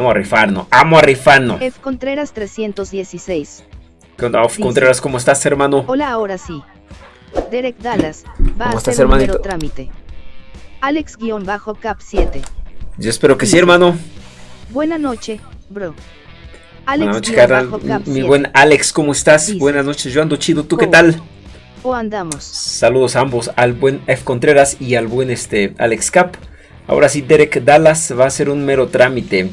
Vamos a rifarnos, vamos a rifarnos. F Contreras 316. ¿Qué onda, F Contreras? ¿Cómo estás, hermano? Hola, ahora sí. Derek Dallas va ¿Cómo a estás, hacer un hermanito? mero trámite. Alex-Cap 7. Yo espero que sí, hermano. Buena noche, bro. Buenas noches, carnal. Mi 7. buen Alex, ¿cómo estás? Dice. Buenas noches, yo ando chido. ¿Tú qué ¿Cómo? tal? O andamos. Saludos a ambos, al buen F Contreras y al buen este Alex Cap. Ahora sí, Derek Dallas va a ser un mero trámite.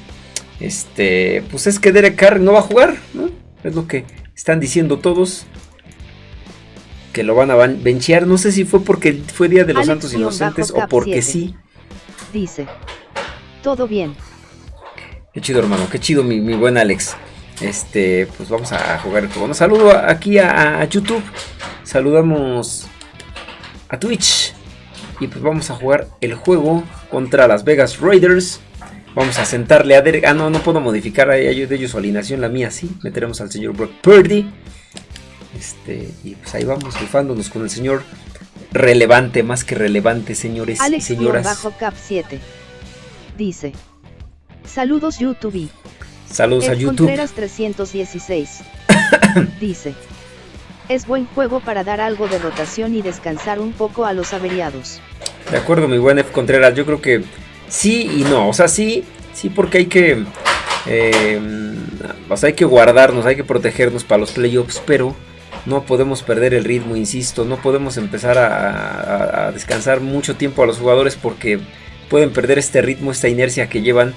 Este, pues es que Derek Carr no va a jugar, ¿no? Es lo que están diciendo todos. Que lo van a benchear. No sé si fue porque fue Día de los Alex Santos Inocentes o porque sí. Dice. Todo bien. Qué chido, hermano. Qué chido, mi, mi buen Alex. Este, pues vamos a jugar el juego. Un saludo aquí a, a YouTube. Saludamos a Twitch. Y pues vamos a jugar el juego contra las Vegas Raiders. Vamos a sentarle a Derek. Ah, no, no puedo modificar a ellos de ellos su alineación. La mía sí. Meteremos al señor Brock Purdy. Este, y pues ahí vamos rifándonos con el señor relevante, más que relevante, señores y señoras. Alex-Cap 7. Dice. Saludos YouTube. Saludos a YouTube. Contreras 316. Dice. Es buen juego para dar algo de rotación y descansar un poco a los averiados. De acuerdo, mi buen F. Contreras. Yo creo que sí y no. O sea, sí, sí, porque hay que. eh, o sea, hay que guardarnos, hay que protegernos para los playoffs, pero no podemos perder el ritmo, insisto. No podemos empezar a, a- a descansar mucho tiempo a los jugadores porque pueden perder este ritmo, esta inercia que llevan.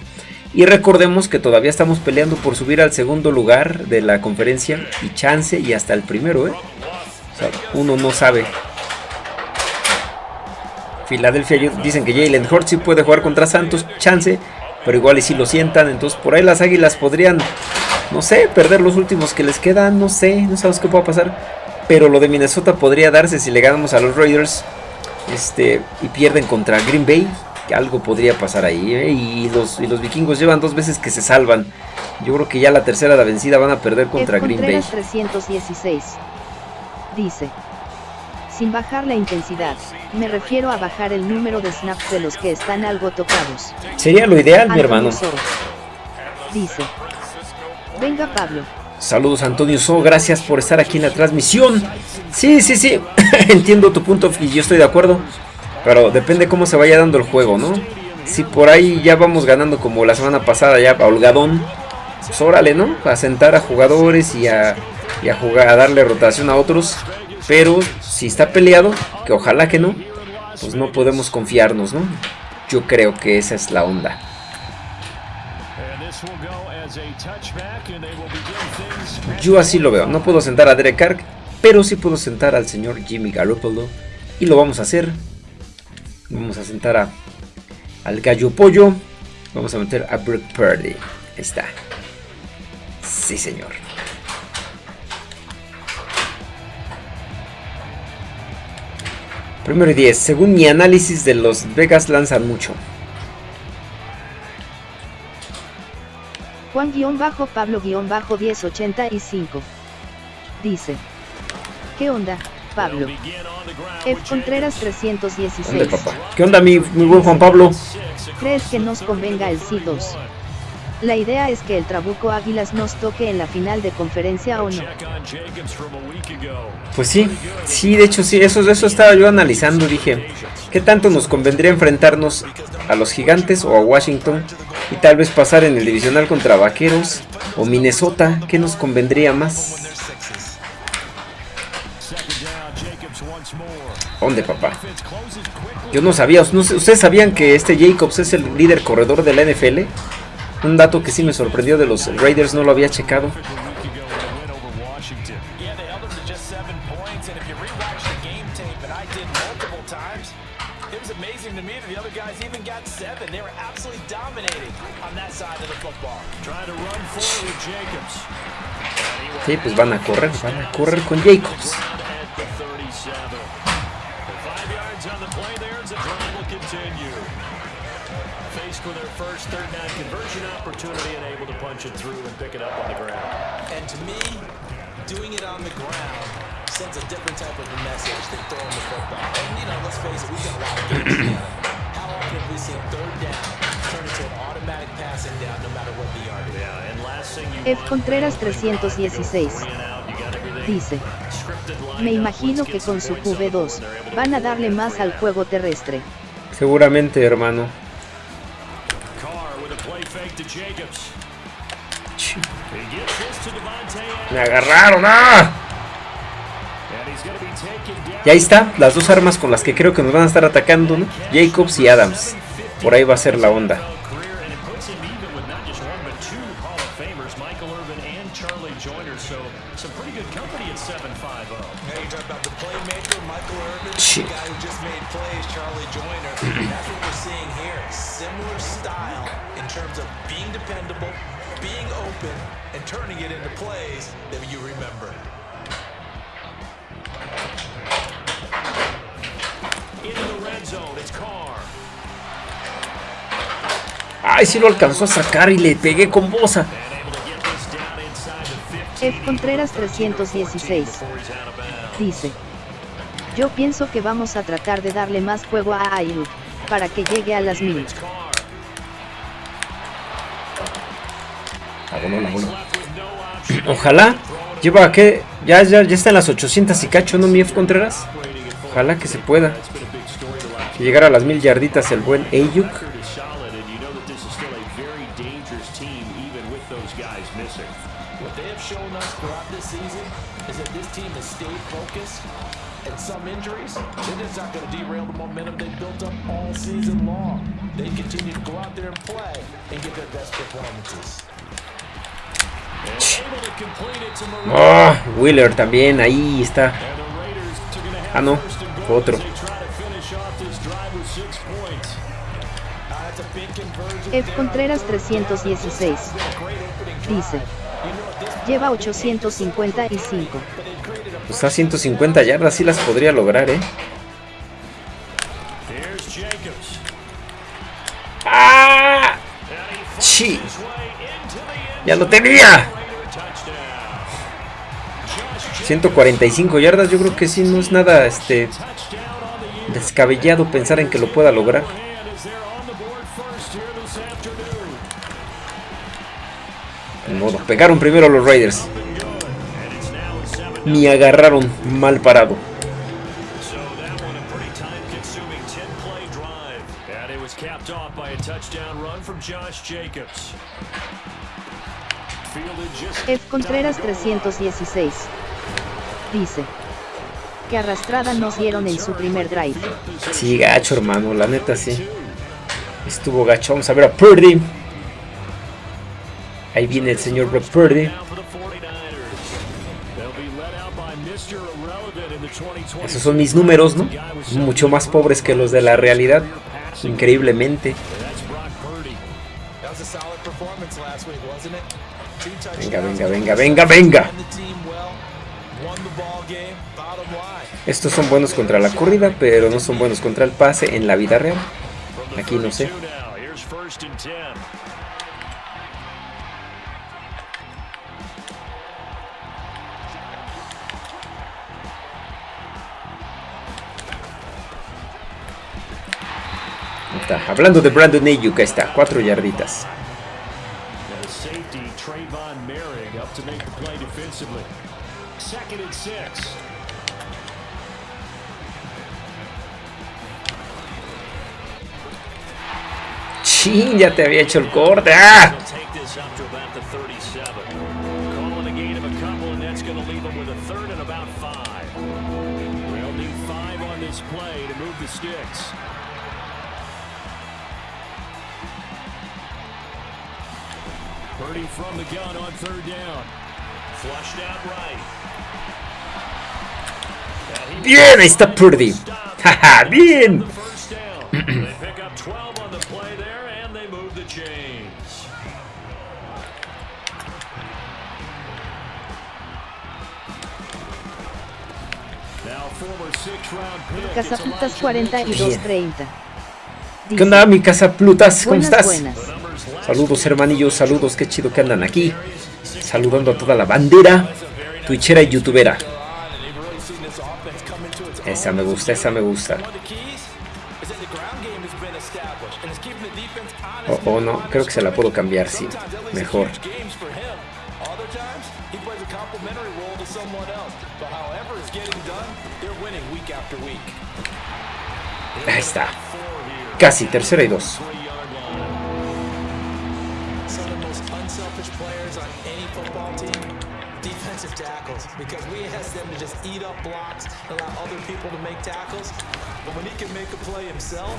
Y recordemos que todavía estamos peleando por subir al segundo lugar de la conferencia y chance y hasta el primero, ¿eh? O sea, uno no sabe. Filadelfia dicen que Jalen Hurts sí puede jugar contra Santos, chance, pero igual y si lo sientan, entonces por ahí las Águilas podrían, no sé, perder los últimos que les quedan, no sé, no sabes qué pueda pasar, pero lo de Minnesota podría darse si le ganamos a los Raiders, este, y pierden contra Green Bay, que algo podría pasar ahí, ¿eh? y los y los vikingos llevan dos veces que se salvan, yo creo que ya la tercera la vencida van a perder contra. Green Bay. Contreras 316. Dice. Sin bajar la intensidad, me refiero a bajar el número de snaps de los que están algo tocados. Sería lo ideal, mi hermano. Soro. Dice. Venga Pablo. Saludos Antonio So, gracias por estar aquí en la transmisión. Sí, sí, sí, entiendo tu punto y yo estoy de acuerdo. Pero depende cómo se vaya dando el juego, ¿no? Si por ahí ya vamos ganando como la semana pasada, ya a holgadón, pues órale, ¿no? A sentar a jugadores y a, y a jugar, a darle rotación a otros. Pero si está peleado, que ojalá que no, pues no podemos confiarnos, ¿no? Yo creo que esa es la onda. Yo así lo veo. No puedo sentar a Derek Carr, pero sí puedo sentar al señor Jimmy Garoppolo. Y lo vamos a hacer. Vamos a sentar a, al gallo pollo. Vamos a meter a Brock Purdy. Ahí está. Sí, señor. Primero y 10. Según mi análisis de los Vegas lanzan mucho. Juan-Pablo-1085. Dice. ¿Qué onda, Pablo? F. Contreras ¿Dónde, 316. papá? ¿Qué onda, mi, mi buen Juan Pablo? ¿Crees que nos convenga el C2? La idea es que el Trabuco Águilas nos toque en la final de conferencia o no. Pues sí, sí, de hecho sí, eso, eso estaba yo analizando, dije, ¿qué tanto nos convendría enfrentarnos a los gigantes o a Washington y tal vez pasar en el divisional contra Vaqueros o Minnesota? ¿Qué nos convendría más? ¿Dónde, papá? Yo no sabía, no sé, ¿ustedes sabían que este Jacobs es el líder corredor de la NFL? Un dato que sí me sorprendió de los Raiders, no lo había checado. A week ago in a win over Washington. Yeah, they punch it through and pick it up on the ground. And to me, doing it on the ground sends a different type of a message than throwing the football. And, you know, let's face it, we've got a lot of games together. How often have we seen third down turn into an automatic passing down no matter what the F. Contreras 316. Dice. Me imagino que con su QB2, van a darle más al juego terrestre. Seguramente, hermano. Me agarraron, ¡ah! Y ahí está, las dos armas con las que creo que nos van a estar atacando, ¿no? Jacobs y Adams. Por ahí va a ser la onda. career, and it puts him even with not just one but two Hall of Famers, Michael Irvin and Charlie Joyner. So some pretty good company at 7-5-0. Now you talk about the playmaker, Michael Irvin, Shit. Being open, and turning it into plays that you remember. Into the red zone, it's Carr. Ay, sí lo alcanzó a sacar y le pegué con bosa. And able to get this down inside the 15 F. Contreras 316. before he's out of bounds. Dice. Yo pienso que vamos a tratar de darle más juego a Ayuk, para que llegue a las mil. It's Carr. Ah, bueno, la bola. Left with no option. Ojalá. Lleva que ya, ya, ya está en las 800 y cacho, ¿no, mi F. Contreras? Ojalá que se pueda. Que llegara a las mil yarditas el buen Ayuk. Ah, Wheeler también, ahí está. Ah, no, otro. F. Contreras 316. It's been a great opening drive. Dice. Lleva 855. but they've created a Pues a 150 yardas sí las podría lograr, ¿eh? ¡Ah! End ¡Ya lo tenía! Raider touchdown. Josh 145 yardas, yo creo que sí, no es nada este descabellado pensar en que lo pueda lograr. Ni modo, pegaron primero los Raiders. Ni agarraron mal parado. F. Contreras 316. Dice. Que arrastrada nos dieron en su primer drive. Sí, gacho, hermano, la neta sí. Estuvo gacho. Vamos a ver a Purdy. Ahí viene el señor Brock Purdy. down for the 49ers. They'll be led out by Mr. Irrelevant in the 2020. Esos son mis números, ¿no? Mucho más pobres que los de la realidad. Increíblemente. Venga, venga, venga, venga, venga. Estos son buenos contra la corrida, pero no son buenos contra el pase en la vida real. Aquí no sé. 32 now. Here's first and 10. Ahí Está. Hablando de Brandon Ayuk, está, cuatro yarditas. And the safety, Trayvon Merrick, up to make the play defensively. Second and six. Chin, ya te había hecho el corte. ¡Ah! They'll take this up to about the 37. Calling a gain of a couple, and that's going to leave them with a third and about five. They'll need five on this play to move the sticks. Purdy from the gun on third down. Flushed out right. Bien, ahí está Purdy. Jaja, bien. The first down. they pick up 12 on the play there, and they move the chains. Now former six-round pick. it's Cazaputas Elijah Mitchell. 4230. ¿Qué onda, mi casa Plutas? ¿Cómo Buenas, estás? buenas. Saludos hermanillos, saludos, qué chido que andan aquí. Saludando a toda la bandera, twitchera y youtubera. Esa me gusta, esa me gusta. Oh, oh no, creo que se la puedo cambiar, sí. Mejor. Ahí está. Casi, tercera y dos. Defensive tackles, because we ask them to just eat up blocks allow other people to make tackles. But when he can make a play himself,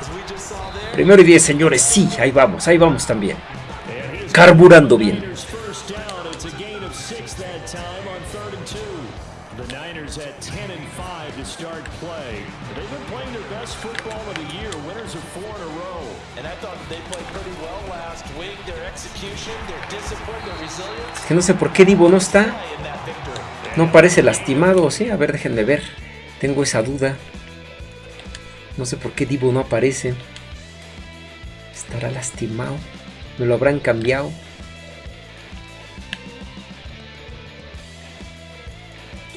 as we just saw there, Primero y diez, señores. Sí, ahí vamos, ahí vamos también. Carburando bien. Es que no sé por qué Divo no está. No parece lastimado, ¿sí? A ver, déjenme ver. Tengo esa duda. No sé por qué Divo no aparece. ¿Estará lastimado? ¿Me lo habrán cambiado?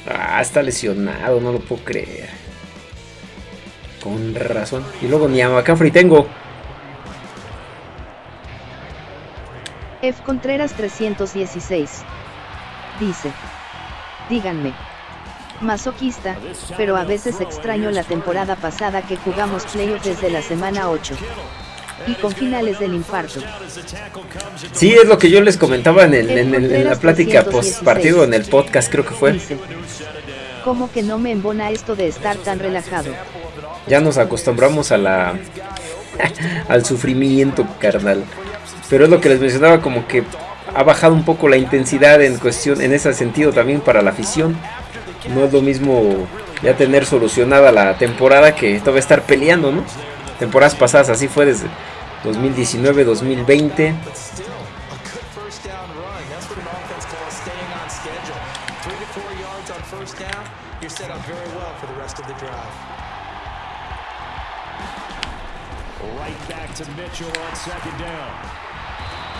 Ah, está lesionado, no lo puedo creer. Con razón. Y luego ni a McCaffrey tengo. F. Contreras 316. Dice. Díganme. Masoquista, pero a veces extraño la temporada pasada que jugamos playoff desde la semana 8. Y con finales del infarto. Sí, es lo que yo les comentaba en, el- en el- en la plática post partido, en el podcast creo que fue. Dice. ¿Cómo que no me embona esto de estar tan relajado? Ya nos acostumbramos a la al sufrimiento, carnal. Pero es lo que les mencionaba, como que ha bajado un poco la intensidad en cuestión, en ese sentido también para la afición. No es lo mismo ya tener solucionada la temporada que todavía estar peleando, ¿no? Temporadas pasadas así fue desde 2019, 2020. But still, a good first down run. That's what an offense calls staying on schedule. Three to four yards on first down, you're set up very well for the rest of the drive. Right back to Mitchell on second down.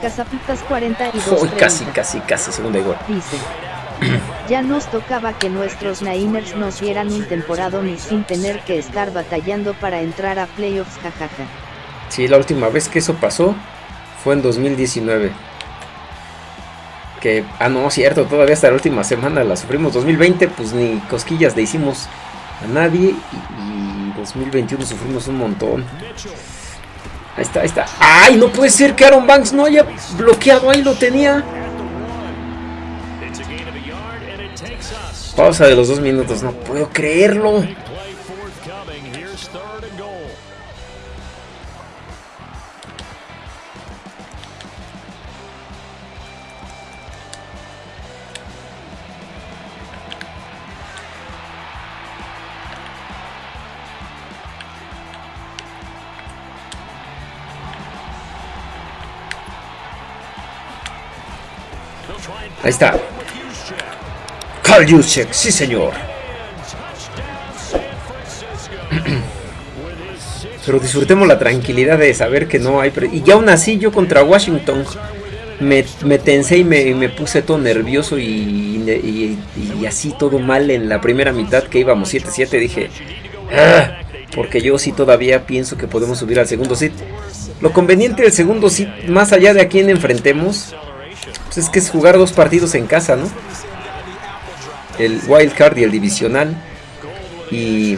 Casapitas 42. Uy, casi, 30. casi, casi, segunda y gol. Dice. Ya nos tocaba que nuestros Niners nos dieran un temporado ni sin tener que estar batallando para entrar a playoffs, jajaja. Sí, la última vez que eso pasó fue en 2019. Que, ah, no, cierto, todavía hasta la última semana la sufrimos. 2020, pues ni cosquillas le hicimos a nadie. Y, y 2021 sufrimos un montón. Ahí está, ahí está. ¡Ay, no puede ser que Aaron Banks no haya bloqueado! Ahí lo tenía. Pausa de los dos minutos, no puedo creerlo. Ahí está. Carl Juszczyk, sí señor. Pero disfrutemos la tranquilidad de saber que no hay... Y ya aún así yo contra Washington me, me tensé y me, me puse todo nervioso y, y- y así todo mal en la primera mitad que íbamos 7-7. Dije, "Ah", porque yo sí todavía pienso que podemos subir al segundo sit. Lo conveniente del segundo sit, más allá de a quién enfrentemos, pues es que es jugar dos partidos en casa, ¿no? El wild card y el divisional. Y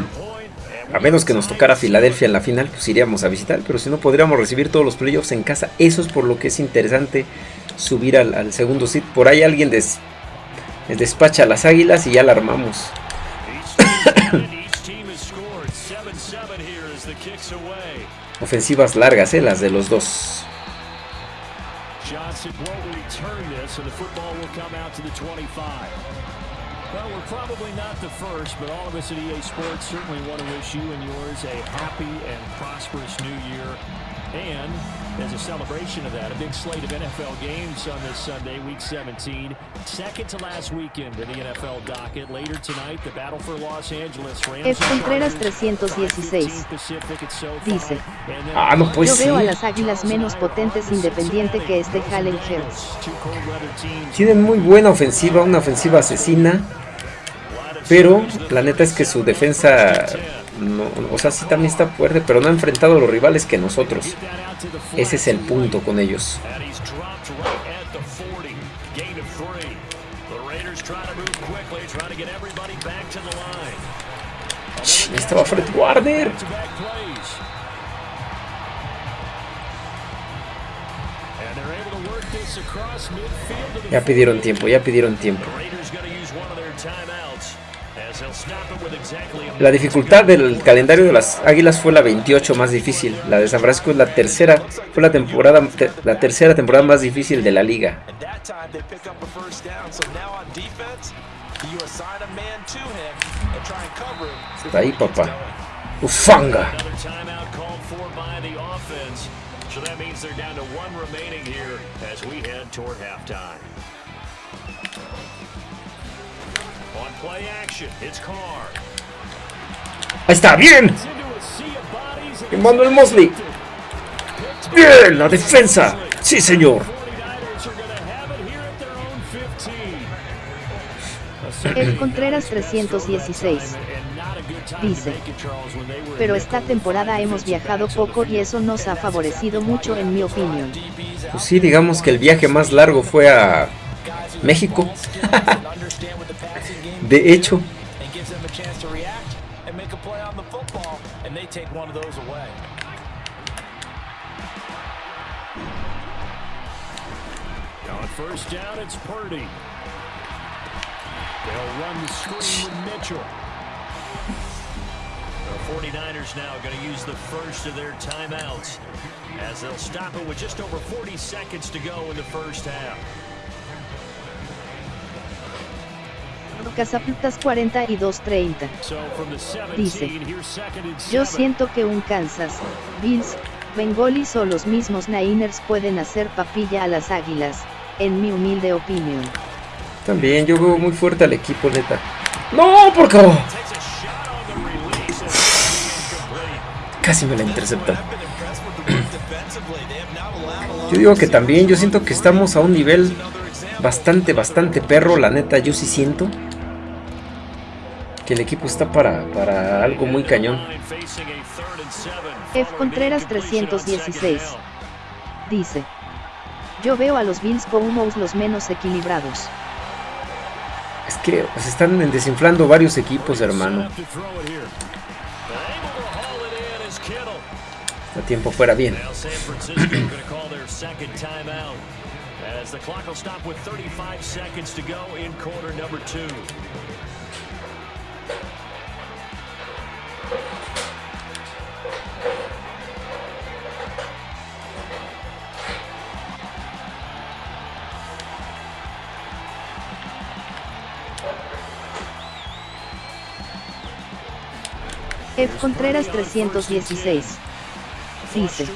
a menos que nos tocara Filadelfia en la final, pues iríamos a visitar. Pero si no, podríamos recibir todos los playoffs en casa. Eso es por lo que es interesante subir al, segundo sit. Por ahí alguien des- despacha a las águilas y ya la armamos. Each team has scored 7-7 here as the kicks away. Ofensivas largas, ¿eh? las de los dos. Johnson won't return this, and the football will come out to the 25. Well, we're probably not the first, but all of us at EA Sports certainly want to wish you and yours a happy and prosperous new year. And as a celebration of that. A big slate of NFL games on this Sunday, Week 17. Second to last weekend in the NFL docket. Later tonight, the battle for Los Angeles Rams. F. Contreras 316. Dice. Ah, no puede Yo veo a las águilas menos potentes independiente que este Jalen Hurts. Tienen muy buena ofensiva, una ofensiva asesina. Pero la neta es que su defensa, no, o sea, sí también está fuerte, pero no ha enfrentado a los rivales que nosotros. Ese es el punto con ellos. And he's dropped right at the 40. Gain of three. The Raiders trying to move quickly, trying to get everybody back to the line. Ch, estaba Fred Warner. Ya pidieron tiempo, ya pidieron tiempo. La dificultad del calendario de las Águilas fue la 28 más difícil. La de San Francisco es la tercera, fue la temporada te- la tercera temporada más difícil de la liga. Está ahí, papá. Ufanga. Ahí está, bien. Emmanuel Mosley. Bien, la defensa. Sí, señor. 49ers are going to have it here at their own 15. F. Contreras 316. And not a good time to Dice. make it, Charles, when they were Pero esta temporada hemos viajado poco y eso nos ha favorecido mucho en mi opinión. Pues sí, digamos que el viaje más largo fue a México. De hecho, and gives them a chance and make a play on the football, and they take one of those away. On first down, it's Purdy. They'll run the screen with Mitchell. The 49ers now going to use the first of their timeouts as they'll stop it with just over 40 seconds to go in the first half. Cazaputas 42-30. So from the 17, Dice, Yo siento que un Kansas, Bills, Bengolis o los mismos Niners pueden hacer papilla a las águilas, en mi humilde opinión. también yo veo muy fuerte al equipo, neta. No, por favor. Casi me la interceptan. I've been impressed with the work defensively. They have not allowed a lot Yo digo que también, yo siento que estamos a un nivel bastante, bastante perro, la neta, yo sí siento que el equipo está para, para algo muy cañón. F. Contreras 316. Dice. Yo veo a los Bills como los menos equilibrados. Es que se están desinflando varios equipos, hermano. A tiempo fuera bien. F. Contreras 316. Dice.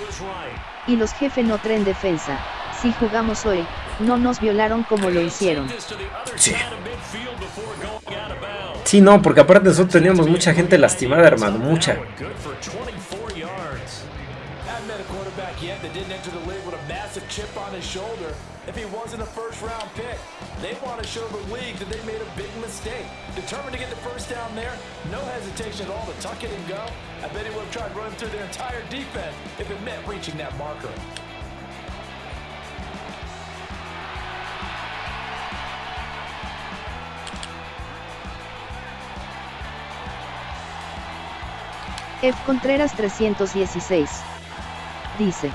Y los jefe no tren defensa. Si jugamos hoy, no nos violaron como lo hicieron. Sí. Sí, no, porque aparte nosotros teníamos mucha gente lastimada, hermano, mucha. F. Contreras 316. Dice.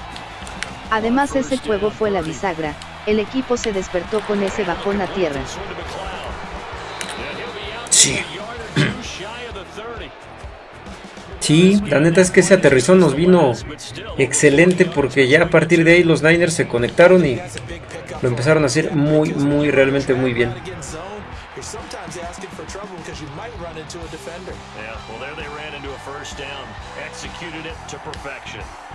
Además ese juego fue la bisagra, el equipo se despertó con ese bajón a tierra. Sí. a yard or two shy of the 30. Sí, la neta es que ese aterrizón nos vino excelente porque ya a partir de ahí los Niners se conectaron y lo empezaron a hacer muy, muy, realmente muy bien. Executed it to perfection.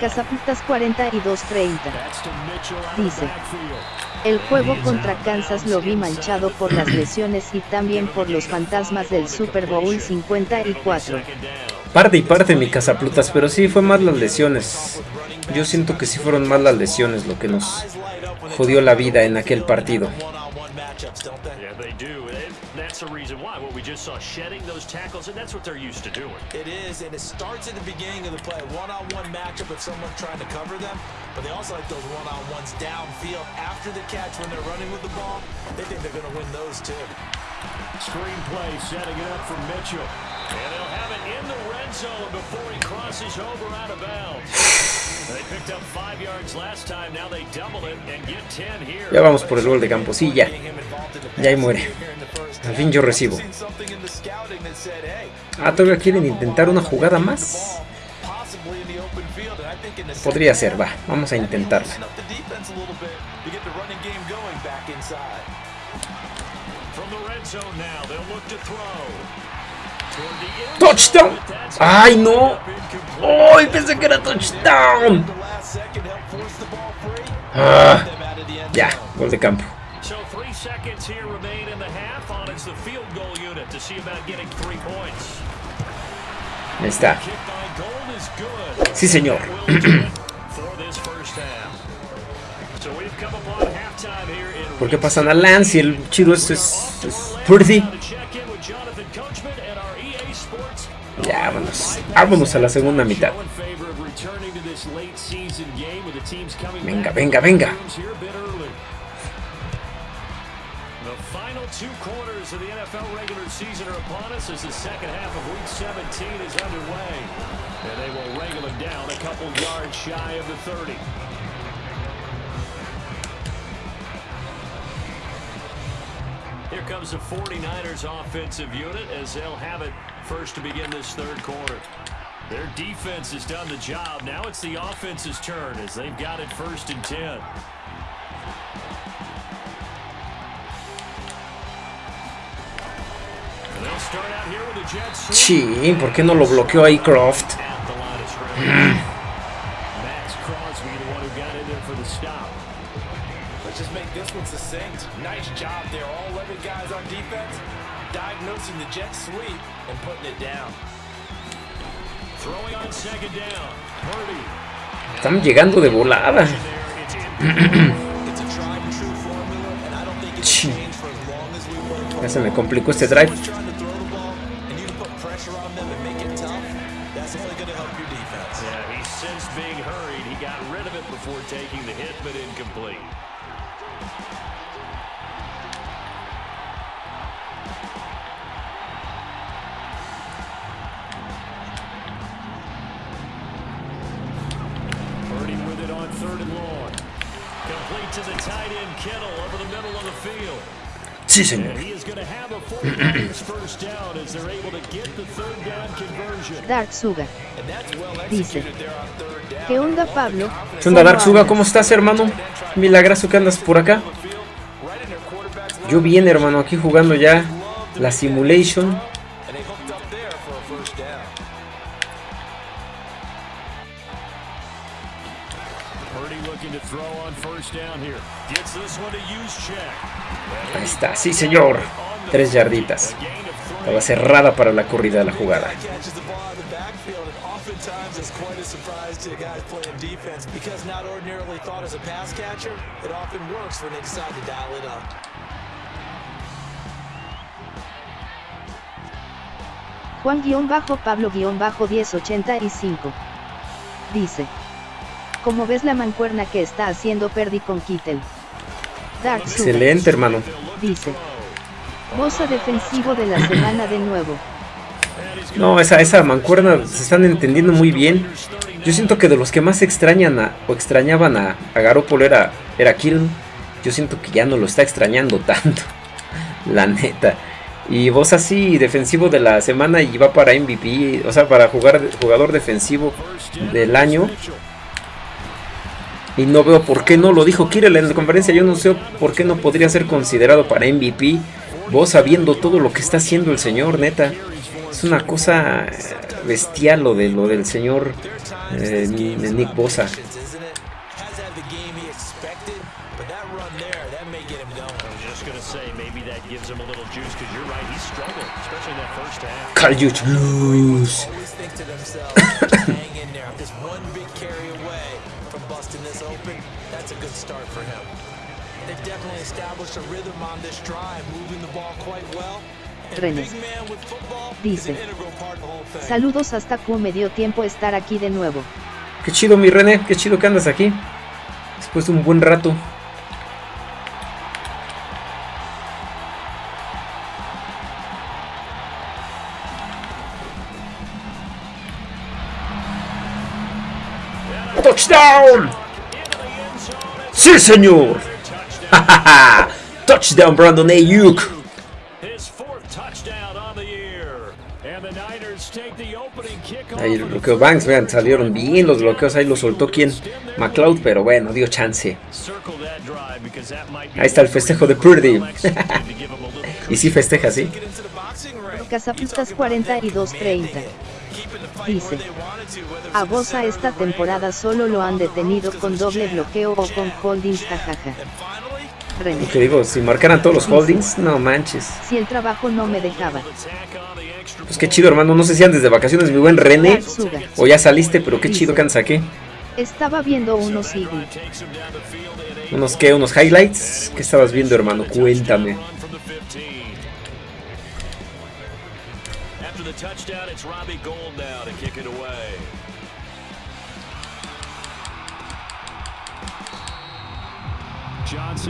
Cazaputas 4230. That's to Mitchell out of the Dice. El juego contra Kansas lo vi manchado por las lesiones y también por los fantasmas del Super Bowl 54. Second down. Parte y parte mi cazaplutas, pero sí fue más las lesiones. Yo siento que sí fueron más las lesiones lo que nos jodió la vida en aquel partido. That's the reason why. What we just saw, shedding those tackles, and that's what they're used to doing. It is, and it starts at the beginning of the play. One-on-one matchup if someone trying to cover them, but they also like those one-on-ones downfield after the catch when they're running with the ball. They think they're going to win those too. Screen play setting it up for Mitchell. And they'll have it in the red zone before he crosses over out of bounds. They picked up five yards last time. Now they double it and get 10 here. Ya vamos por el gol de campo, sí, ya. Ya ahí muere. Al fin yo recibo. Ah, todavía quieren intentar una jugada más. Podría ser, va, vamos a intentarla. ¡Touchdown! ¡Ay, no! ¡Ay, pensé que era touchdown! Ah, ya, gol de campo. Ahí está. Sí, señor. ¿Por qué pasan a Lance y el chido este es, es Purdy? Ya, vámonos. Vámonos a la segunda mitad. Venga, venga, venga. two quarters of the NFL regular season are upon us as the second half of Week 17 is underway. And they will wrangle down a couple yards shy of the 30. Here comes the 49ers offensive unit as they'll have it first to begin this third quarter. Their defense has done the job. Now it's the offense's turn as they've got it first and 10. And they'll start out here with the Jets. Sí, ¿por qué no lo bloqueó ahí Croft? At the line of scrimmage. Max Crosby, the one who got in there for the stop. Let's just make this one succinct. Nice job there. All 11 guys on defense diagnosing the jet sweep and putting it down. Throwing on second down. Purdy. Están llegando de volada. There, it's in. It's a tried and true formula, and I don't think it's Chin. changed for as long as we work. Ya se me complicó este drive. Down conversion. Dark Suga. Dice. ¿Qué onda, Pablo? ¿Qué onda, Dark Suga? ¿Cómo estás, hermano? Milagroso que andas por acá. Yo bien, hermano, aquí jugando ya la simulation. Sí, señor. Tres yarditas. Estaba cerrada para la corrida de la jugada. catches the ball in the backfield, and oftentimes it's quite a surprise to guys playing defense because not ordinarily thought as a pass catcher, it often works when they decide to dial it up. Juan-Pablo-1085. Dice. ¿Cómo ves la mancuerna que está haciendo Perdi con Kittel? Dark. Excelente, hermano. Dice. Bosa defensivo de la semana de nuevo. No, esa, esa mancuerna se están entendiendo muy bien. Yo siento que de los que más extrañan o extrañaban a, a Garoppolo era, era. Yo siento que ya no lo está extrañando tanto. La neta. Y vos así, defensivo de la semana y va para MVP, o sea, para jugar jugador defensivo del año. Y no veo por qué no lo dijo Kittle en la conferencia. Yo no sé por qué no podría ser considerado para MVP. Vos sabiendo todo lo que está haciendo el señor, neta. Es una cosa eh, bestial lo, de, lo del señor eh, Nick Bosa. Carl Juice René. Dice. Saludos hasta Q me dio tiempo estar aquí de nuevo. Qué chido mi René, qué chido que andas aquí. Después de un buen rato. ¡Touchdown! ¡Sí, señor! ¡Touchdown, Brandon Ayuk! Ahí el bloqueo Banks, vean, salieron bien los bloqueos, ahí lo soltó quien, McLeod, pero bueno, dio chance. Ahí está el festejo de Purdy. y sí festeja, sí. Casapistas 42-30. Dice, a Bosa esta temporada solo lo han detenido con doble bloqueo o con holdings jajaja. René. Que digo, si marcaran todos los holdings, no manches. Si el trabajo no me dejaba. Pues qué chido, hermano. No sé si andes de vacaciones, mi buen René. O ya saliste, pero qué chido que. Estaba viendo unos ¿Unos qué? ¿Unos highlights? ¿Qué estabas viendo, hermano? Cuéntame.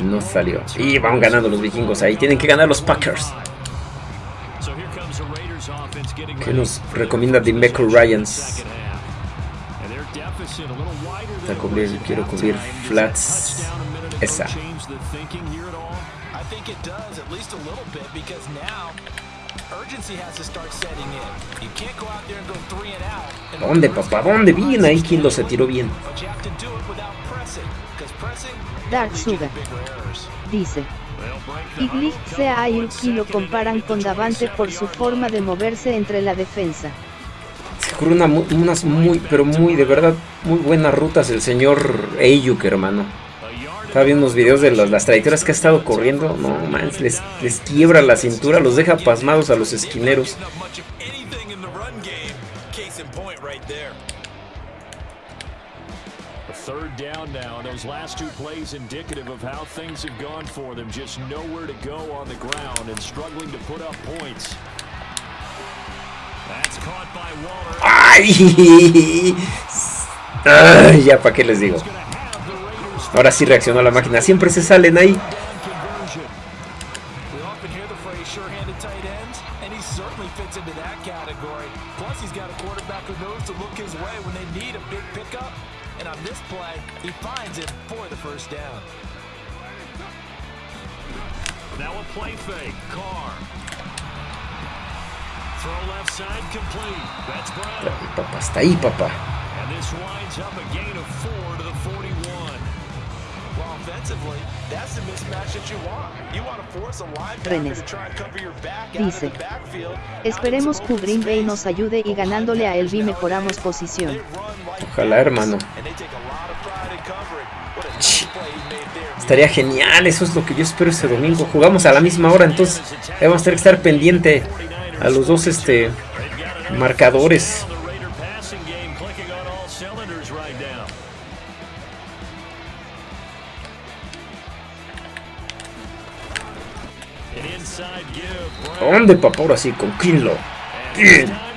No salió. Y van ganando los vikingos ahí. Tienen que ganar los Packers. ¿Qué nos recomienda Dimeco Ryans? A cubrir, quiero cubrir flats. Esa. ¿Dónde, papá? ¿Dónde? Bien ahí quien lo se tiró bien. Dark Sugar. Dice. Iglich sea y lo comparan con Davante por su forma de moverse entre la defensa. Se ocurre unas muy, pero muy, de verdad, muy buenas rutas el señor Ayuk, hermano. Estaba viendo unos videos de las, trayectorias que ha estado corriendo. No, man, les, les quiebra la cintura, los deja pasmados a los esquineros. Third down now, those last two plays indicative of how things have gone for them. Just nowhere to go on the ground and struggling to put up points. That's caught by Waller. ¡Ay! Ay ya, ¿para qué les digo? Ahora sí reaccionó la máquina. Siempre se salen ahí. Papá, está ahí, papá. René dice, esperemos que Green Bay nos ayude y ganándole a Elvi mejoramos posición. Ojalá, hermano. Estaría genial, eso es lo que yo espero este domingo. Jugamos a la misma hora, entonces vamos a tener que estar pendiente a los dos este marcadores. ¿Dónde, papá? Ahora sí, con Kinlo. Bien.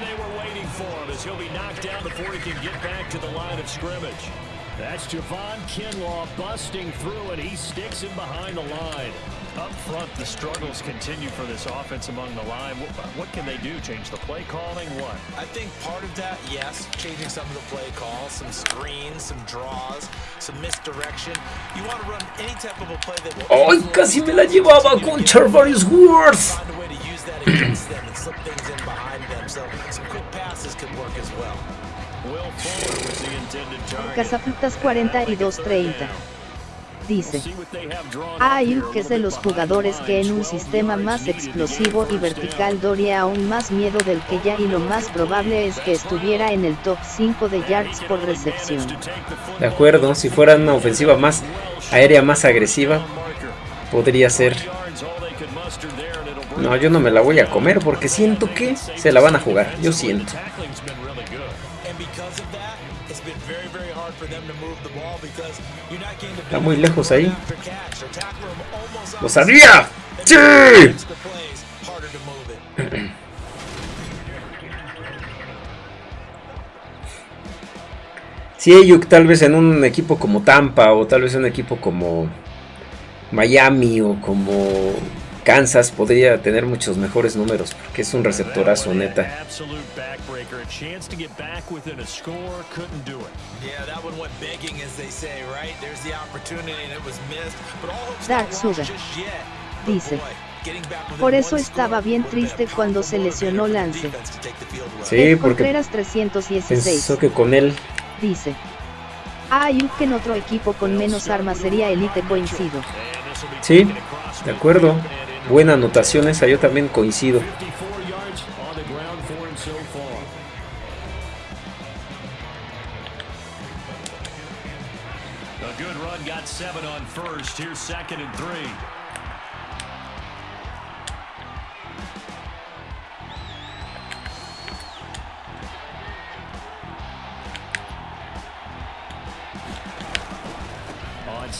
The struggles continue for this offense among the line. What, what, can they do? Change the play calling? What? I think part of that, yes, changing some of the play calls, some screens, some draws, some misdirection. You want to run any type of a play that will... ¡Ay, casi me la llevaba con Charvarius Worth! Find a way to use that against them and slip things in behind them. So some quick passes could work as well. Casafrutas 4230. Dice. Ayuk es de los jugadores que en un sistema más explosivo y vertical daría aún más miedo del que ya y lo más probable es que estuviera en el top 5 de yards por recepción. De acuerdo, si fuera una ofensiva más aérea, más agresiva, podría ser. No, yo no me la voy a comer porque siento que se la van a jugar. Yo siento. Está muy lejos ahí. ¡Lo sabía! ¡Sí! Si Ayuk tal vez en un equipo como Tampa o tal vez en un equipo como Miami o como Kansas podría tener muchos mejores números porque es un receptorazo neta. Dark Sugar dice. Por eso estaba bien triste cuando se lesionó Lance. Sí, porque 316. pensó que con él dice. Ayuk que en otro equipo con menos armas sería elite coincido. Sí, de acuerdo. Buena anotación esa, yo también coincido.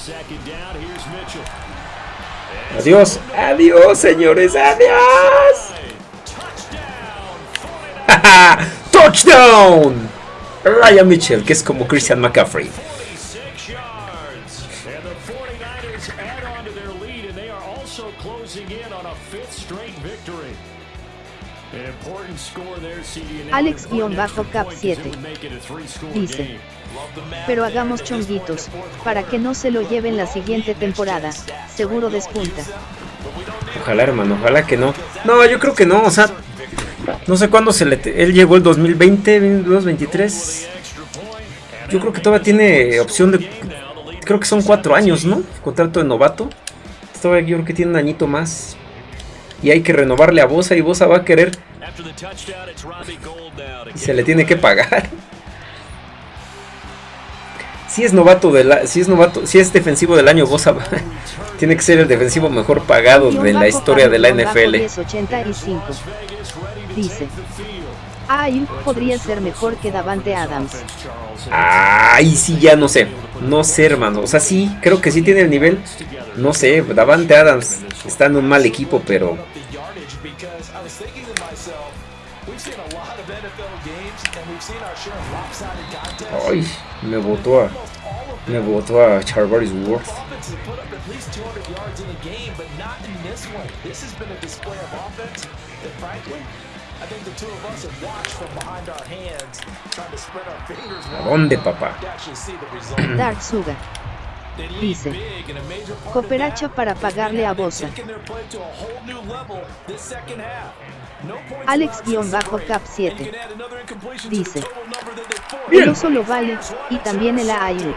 Second down, here's Mitchell. Adiós, adiós, señores, adiós. Touchdown, 49ers. Touchdown. Ryan Mitchell, que es como Christian McCaffrey. 26 yards. And the 49ers add on to their lead, and they are also closing in on a fifth straight victory. An important score there, CD. and now Alex-Cap 7 would make it a three-score dice. game. Pero hagamos chonguitos, para que no se lo lleven la siguiente temporada, seguro despunta. Ojalá, hermano, ojalá que no. No, yo creo que no, o sea, no sé cuándo se le... Él llegó el 2020, 2023. Yo creo que todavía tiene opción de... Creo que son cuatro años, ¿no? Contrato de novato. Todavía yo creo que tiene un añito más. Y hay que renovarle a Bosa y Bosa va a querer y se le tiene que pagar. Si es novato de la, si es novato, si es defensivo del año, Bosa va- tiene que ser el defensivo mejor pagado de la historia de la NFL. 1085 dice. Ayuk podría ser mejor que Davante Adams. Ay, sí, ya no sé. No sé, hermano. O sea, sí, creo que sí tiene el nivel. No sé, Davante Adams está en un mal equipo, pero ay, me votó a me votó a Charvarius Worth. Offenses have put up at least 200 yards in a game, but not in this one. This has been a display of offense that, frankly, I think the two of us have watched from behind our hands, trying to spread our fingers ¿A dónde, papá? Dark Suga dice. a Cooperacha para pagarle a Bosa. Taking their play to a whole new level this second half. No points allowed to Alex-Cap separate. 7 You can add another incompletion dice. El oso lo vale, y también el Ayuk.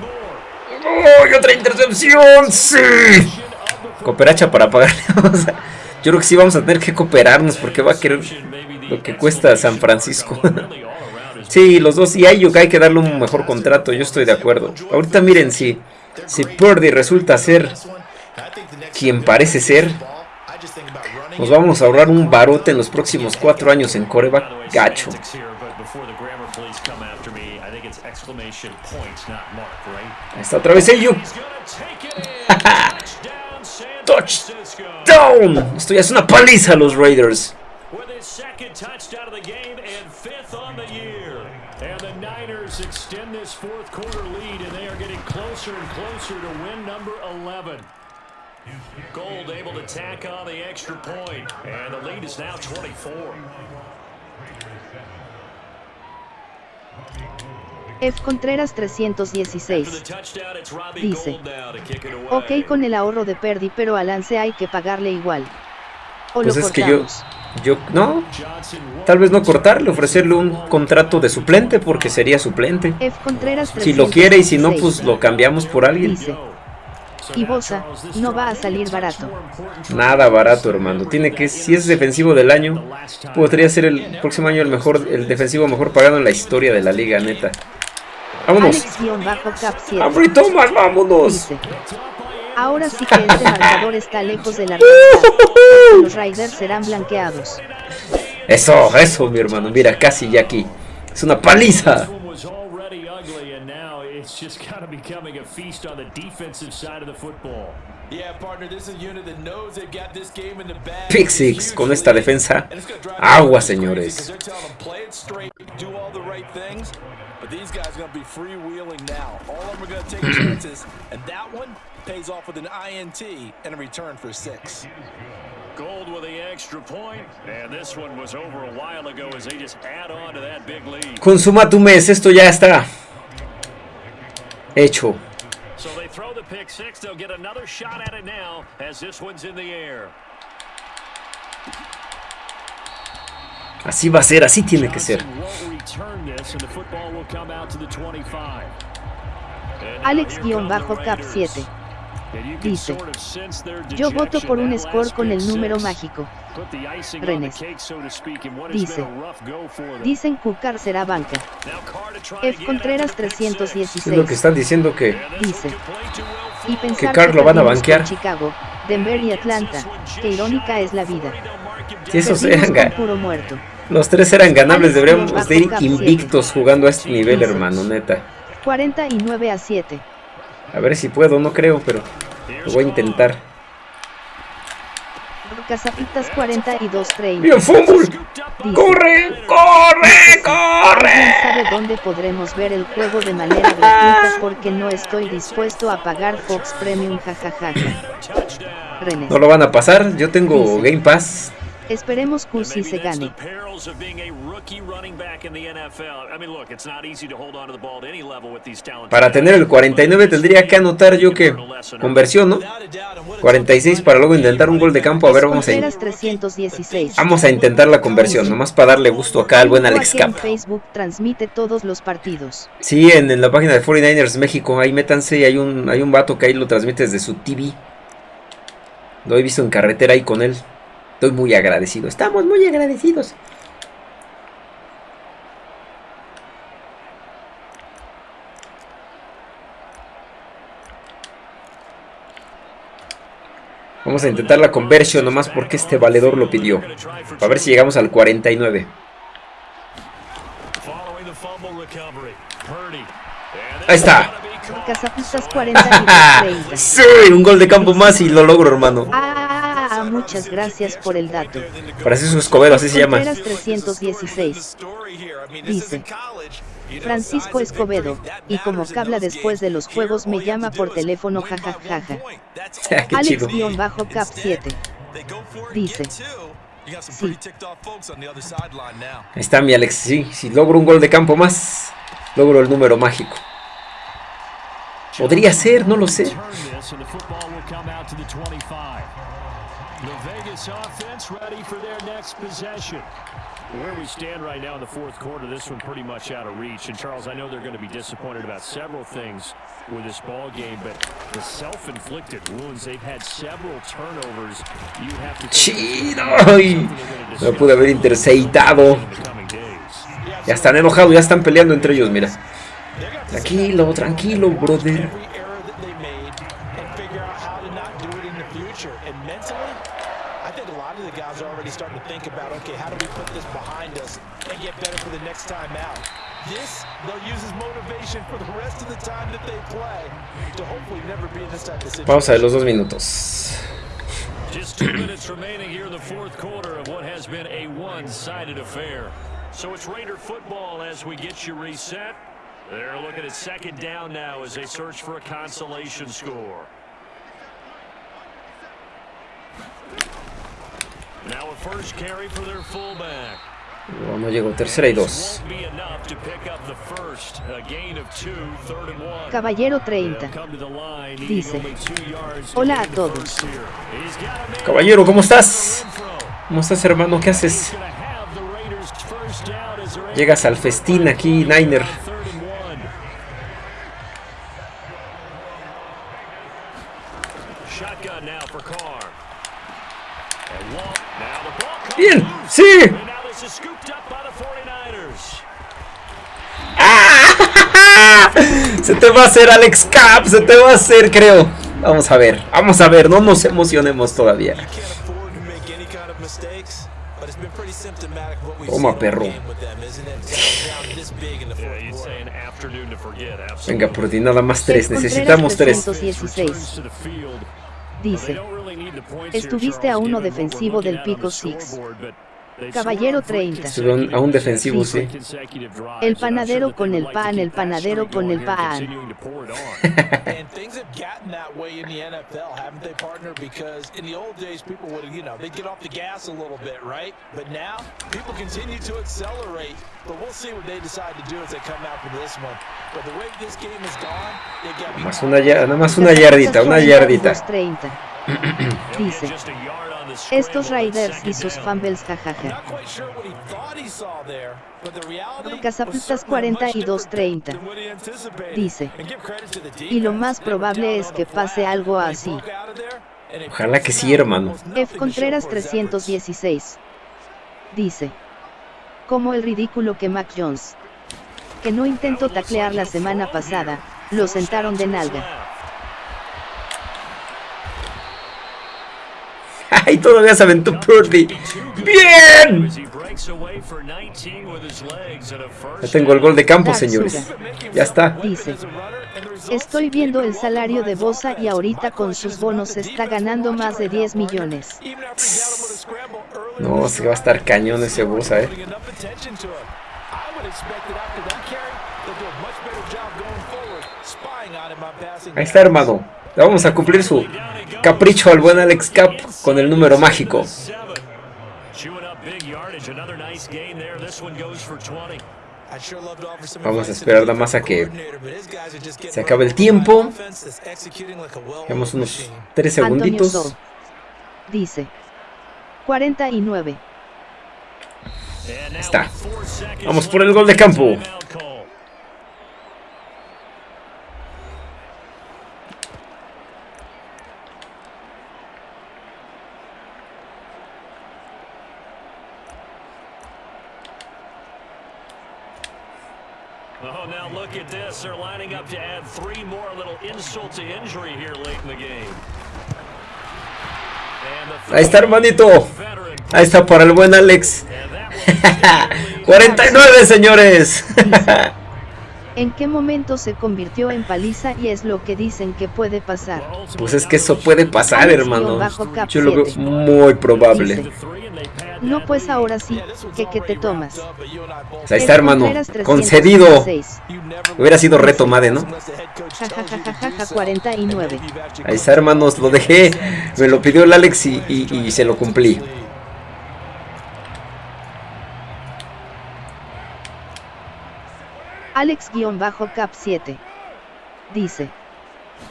Moore. ¡Ay, otra intercepción! ¡Sí! Cooperacha para pagarle. o sea, yo creo que sí vamos a tener que cooperarnos porque va a querer lo que cuesta San Francisco. Sí, los dos. Y a Ayuk hay que darle un mejor contrato. Yo estoy de acuerdo. Ahorita miren si, si Purdy resulta ser quien parece ser. Nos vamos a ahorrar un barote en los próximos cuatro años en coreback gacho. Está otra vez Ayuk. Touchdown. Esto ya es una paliza a los Raiders. With his second touchdown of the game and fifth on the year. And the Niners extend this fourth quarter lead, and they are getting closer and closer to win number 11. Gold able to tack on the extra point, and the lead is now 24. F. Contreras After the 316 touchdown, it's Robbie Dice. Ok con el ahorro de Perdi pero a Lance hay que pagarle igual. ¿O Pues lo es que yo, yo, no, tal vez no cortarle, ofrecerle un contrato de suplente porque sería suplente. F. Contreras Si lo quiere y si no, pues 316. lo cambiamos por alguien. Dice. Y Bosa, no va a salir barato. Nada barato, hermano. Tiene que, si es defensivo del año, podría ser el próximo año el mejor, el defensivo mejor pagado en la historia de la liga, neta. Vámonos. Alex-Cap7 Ambry Thomas, vámonos. dice. Ahora sí que este marcador está lejos de la realidad. Los Raiders serán blanqueados. Eso, eso, mi hermano. Mira, casi ya aquí. Es una paliza. This one was already ugly, and now it's just kind of becoming a feast on the defensive side of the football. Yeah, partner, this is a unit that knows they've got this game in the bag. Pick six con esta defensa. Agua, señores. 'cause they're telling them, play it straight, do all the right things, but these guys are going to be freewheeling now. All of them are going to take chances, and that one pays off with an INT and a return for six. Gold with the extra point, and this one was over a while ago as they just add on to that big lead. Consuma tu mes, esto ya está Hecho. Así va a ser, así tiene que ser. Alex-Cap 7 dice. Yo voto por un score con el número mágico. Renes. Dice. Dicen Cucar será banca. F. Contreras after the pick six. 316. Es lo que están diciendo que Dice. Y pensar Carr lo van a banquear. Chicago, Denver y Atlanta. Qué irónica es la vida. si esos eran puro muerto. los tres eran ganables, deberíamos de ir invictos jugando a este nivel, hermano, neta. 49 a 7. A ver si puedo, no creo, pero lo voy a intentar. Cazapitas 42 30. ¡Bien, fútbol! ¡Corre, corre, corre! ¿Alguien sabe dónde podremos ver el juego de manera gratuita? Porque no estoy dispuesto a pagar Fox Premium jajajaja. René. No lo van a pasar, yo tengo Game Pass. Esperemos Cursi Maybe se gane. the perils of being a rookie running back in the NFL. I mean, look, it's not easy to hold on to the ball at any level with these talented Para tener el 49 tendría que anotar yo que conversión, ¿no? Without a doubt, and what a 46 para luego intentar un gol de campo. A ver, vamos a, 316. vamos a intentar la conversión, nomás para darle gusto acá al buen Alex Cap. Facebook transmite todos los partidos. Sí, en, en la página de 49ers México, ahí métanse, hay un, hay un vato que ahí lo transmite desde su TV. Lo he visto en carretera ahí con él. Estoy muy agradecido, estamos muy agradecidos. Vamos a intentar la conversión nomás porque este valedor lo pidió. A ver si llegamos al 49. Following the fumble recovery. Purdy. And Ahí está. Cazapistas 42 30. Sí, un gol de campo más y lo logro, hermano. Muchas gracias por el dato. Francisco Escobedo, así se llama. Contreras 316. Dice, Francisco Escobedo, y como cabla después de los juegos me llama por teléfono jajajaja. Qué chido. Alex-Cap7. Dice, Sí. Ahí está mi Alex. Sí, si logro un gol de campo más, logro el número mágico. Podría ser, no lo sé. The football will come out to the 25. The Vegas offense ready for their next possession. Where we stand right now in the fourth quarter, this one pretty much out of reach. And Charles, I know they're going to be disappointed about several things with this ball game, but the self-inflicted wounds, they've had several turnovers. You have to. Ay, no pude haber interceitado. in the coming days. Ya están enojados, ya están peleando entre ellos, mira. Tranquilo, tranquilo, brother. Better for the next time out? This, they'll use as motivation for the rest of the time that they play to hopefully never be in this type of situation. Vamos a ver los dos minutos. Just two minutes remaining here in the fourth quarter of what has been a one-sided affair. So it's Raider football as we get you reset. They're looking at second down now as they search for a consolation score. Now a first carry for their fullback. No, no llegó, tercera y dos. Caballero They'll 30. come to the line, needing Dice, "Hola a todos. first here." He's got a man Caballero, ¿cómo estás? ¿Cómo estás, hermano? ¿Qué haces? Llegas al festín aquí, Niner. third and Se te va a hacer, Alex Cap. Se te va a hacer, creo. Vamos a ver. Vamos a ver. No nos emocionemos todavía. Toma, perro. Venga, por ti nada más tres. Necesitamos tres. Dice. Estuviste a uno defensivo del pico 6. Caballero scored on three 30. Estuve a un- defensivo, sí. El panadero con el pan, el panadero con el pan. continuing to pour it on. And things have gotten that way in the NFL, haven't they, partner? Because in the old days, people would, you know, they'd get off the gas a little bit, right? But now, people continue to accelerate. But we'll see what they decide to do as they come out for this one. But the way this game has gone, they got to be Más una, ya- nada más una yardita, una yardita. 30. Dice. Estos Raiders y sus fumbles jajaja. Cazaputas was certainly much 42-30. different than what he anticipated. Dice. Y lo más probable es que pase algo así. Ojalá que sí, hermano. F. Contreras for his efforts. 316. Dice. Como el ridículo que Mac Jones. Que no intentó taclear la semana pasada, lo sentaron de nalga. ¡Ay, todavía se aventó Purdy! ¡Bien! As he breaks away for 19 with his legs and a first Ya tengo el gol de campo, señores. Ya está. Dice. Estoy viendo el salario de Bosa y ahorita con sus bonos está ganando más de 10 millones. No, se va a estar cañón ese Bosa, eh. Ahí está, hermano. Vamos a cumplir su capricho al buen Alex Cap con el número mágico. Chewing up big yardage, another nice gain there. This one goes for 20. Vamos a esperar nada más a que se acabe el tiempo. Llevamos unos 3 Antonio segunditos. Dice. 49. And now Está. Vamos por el gol de campo. timeout call. Oh, now lining up to add three more little insult to injury here late in the game. Ahí está, hermanito. Ahí está para el buen Alex. And that one 49, señores. ¿En qué momento se convirtió en paliza y es lo que dicen que puede pasar? Pues es que eso puede pasar, hermano. Yo lo veo muy probable. No pues ahora sí, que que te tomas. Pues ahí está, hermano. Concedido. 316. Hubiera sido reto, madre, ¿no? Jajajajaja 49. Ahí está, hermanos. Lo dejé. Me lo pidió el Alex y, y- y se lo cumplí. Alex-cap 7. Dice.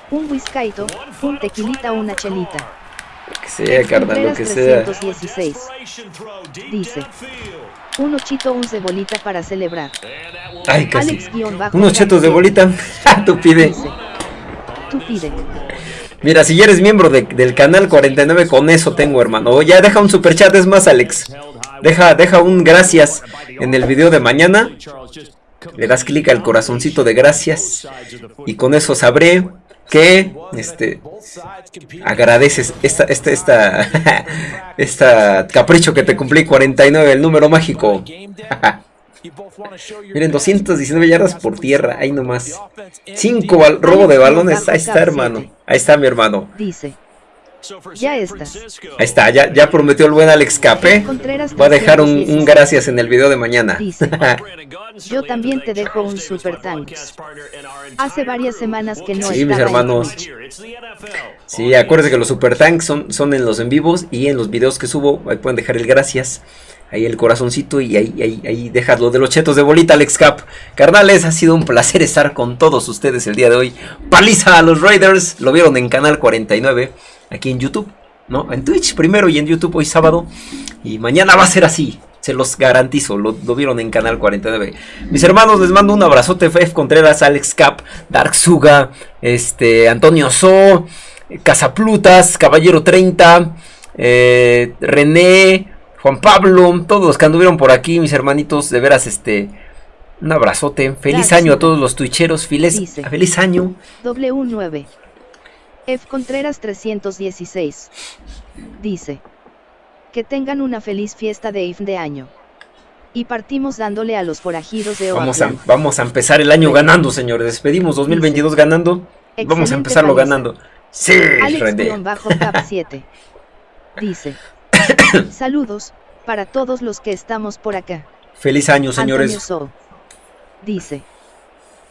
Un whiskaito, un tequilita una chelita. Lo que sea, carnal, lo que sea. 316. Dice. Un ochito un cebolita para celebrar. Ay, casi. Unos chetos de 7. bolita. Tú pide. Dice. Tú pide. Mira, si ya eres miembro de- del canal 49, con eso tengo, hermano. O ya deja un super chat, es más, Alex. Deja, deja un gracias en el video de mañana. Le das clic al corazoncito de gracias. Y con eso sabré que este agradeces esta, esta, esta, esta capricho que te cumplí 49, el número mágico. Miren, 219 yardas por tierra, ahí nomás. 5 robo de balones, ahí está, hermano. Ahí está, mi hermano. Dice. Ya estás. Ahí está, ya, ya prometió el buen Alex Cape. Contreras Va a dejar un, un 316. gracias en el video de mañana. Dice. Yo también te dejo un super thanks. Hace varias semanas que no Sí, mis hermanos. Sí, acuérdense que los super tanks son, son en los en vivos y en los videos que subo. Ahí pueden dejar el gracias. Ahí el corazoncito y ahí, ahí, ahí dejas lo de los chetos de bolita, Alex Cap. Carnales, ha sido un placer estar con todos ustedes el día de hoy. Paliza a los Raiders. Lo vieron en Canal 49, aquí en YouTube. ¿no? En Twitch primero y en YouTube hoy sábado. Y mañana va a ser así. Se los garantizo, lo, vieron en Canal 49. Mis hermanos, les mando un abrazote. F Contreras, Alex Cap, Dark Suga, este, Antonio So, Casaplutas, Caballero 30, eh, René, Juan Pablo, todos los que anduvieron por aquí, mis hermanitos, de veras, este, un abrazote. Feliz año a todos los twitcheros. Feliz, feliz año. W9. F Contreras 316. Dice. Que tengan una feliz fiesta de IF de año. Y partimos dándole a los forajidos de vamos a, vamos a empezar el año ganando, señores. Despedimos 2022 ganando. Vamos a empezarlo ganando. Sí, bajo 7 Dice. Saludos para todos los que estamos por acá. Feliz año, señores. Dice.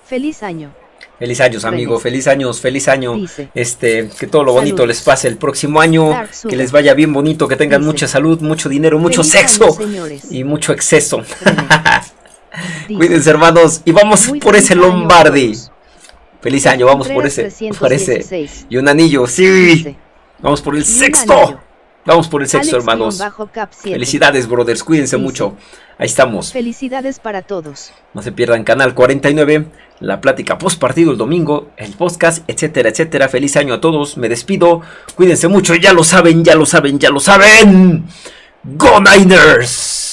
Feliz año. Feliz años, amigo. Feliz años, feliz año. Este, que todo lo bonito les pase el próximo año. Que les vaya bien bonito, que tengan mucha salud, mucho dinero, mucho sexo y mucho exceso. Cuídense, hermanos. Y vamos por ese Lombardi. Feliz año, vamos por ese, por ese. Y un anillo, sí. Vamos por el sexto. Vamos por el sexto, hermanos. Felicidades, brothers. Cuídense mucho. Ahí estamos. Felicidades para todos. No se pierdan Canal 49, la plática post partido el domingo, el podcast, etcétera, etcétera. Feliz año a todos. Me despido. Cuídense mucho. Ya lo saben, ya lo saben, ya lo saben. Go Niners.